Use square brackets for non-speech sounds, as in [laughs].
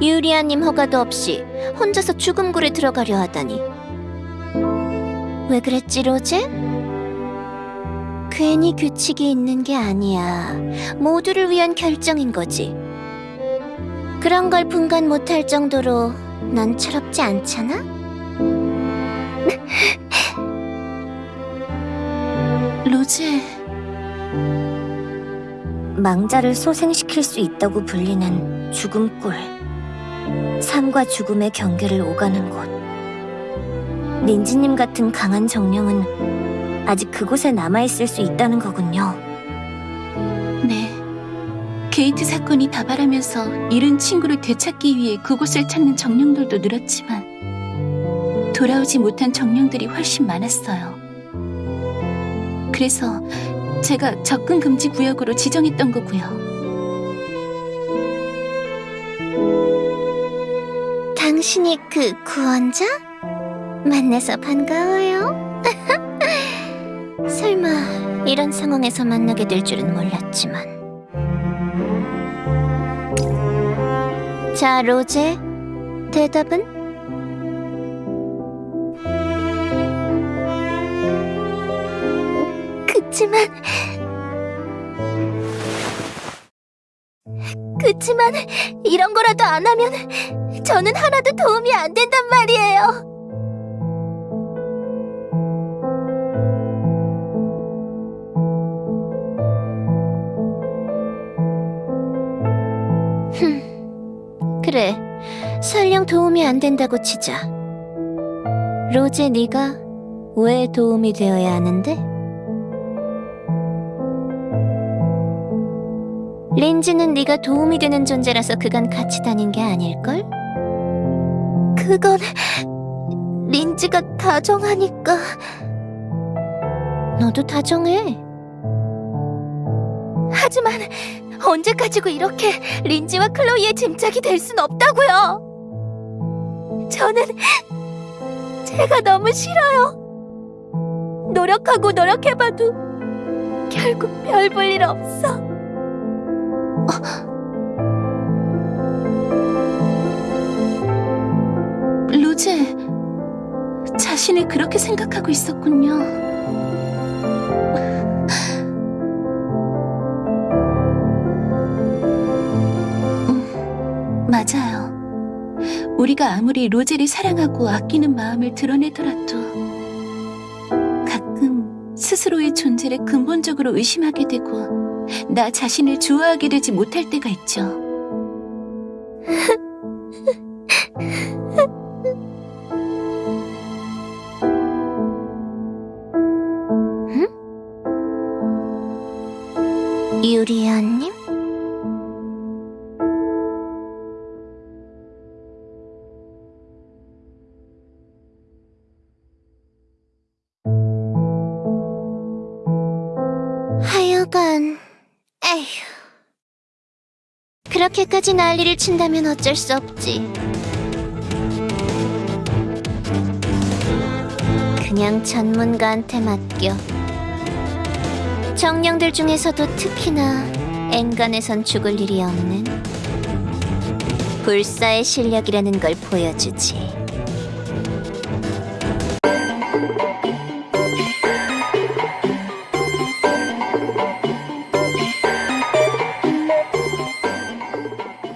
유리아님 허가도 없이 혼자서 죽음굴에 들어가려 하다니. 왜 그랬지, 로제? 괜히 규칙이 있는 게 아니야. 모두를 위한 결정인 거지. 그런 걸 분간 못할 정도로 넌 철없지 않잖아? [laughs] 로제, 망자를 소생시킬 수 있다고 불리는 죽음굴. 삶과 죽음의 경계를 오가는 곳. 린지님 같은 강한 정령은 아직 그곳에 남아있을 수 있다는 거군요. 네. 게이트 사건이 다발하면서 잃은 친구를 되찾기 위해 그곳을 찾는 정령들도 늘었지만 돌아오지 못한 정령들이 훨씬 많았어요. 그래서 제가 접근 금지 구역으로 지정했던 거고요. 당신이 그 구원자? 만나서 반가워요. [laughs] 설마 이런 상황에서 만나게 될 줄은 몰랐지만. 자, 로제. 대답은? 그치만... 그치만 이런 거라도 안 하면 저는 하나도 도움이 안 된단 말이에요. 흠, 그래. 설령 도움이 안 된다고 치자. 로제 네가 왜 도움이 되어야 하는데? 린지는 네가 도움이 되는 존재라서 그간 같이 다닌 게 아닐걸? 그건 린지가 다정하니까. 너도 다정해. 하지만 언제 까지고 이렇게 린지와 클로이의 짐짝이 될 순 없다고요. 저는 제가 너무 싫어요. 노력하고 노력해봐도 결국 별 볼 일 없어 로제, 자신을 그렇게 생각하고 있었군요. 음, 맞아요. 우리가 아무리 로제를 사랑하고 아끼는 마음을 드러내더라도 가끔 스스로의 존재를 근본적으로 의심하게 되고 나 자신을 좋아하게 되지 못할 때가 있죠. 유리아님? 하여간 에휴. 그렇게까지 난리를 친다면 어쩔 수 없지. 그냥 전문가한테 맡겨. 정령들 중에서도 특히나 엔간에선 죽을 일이 없는 불사의 실력이라는 걸 보여주지.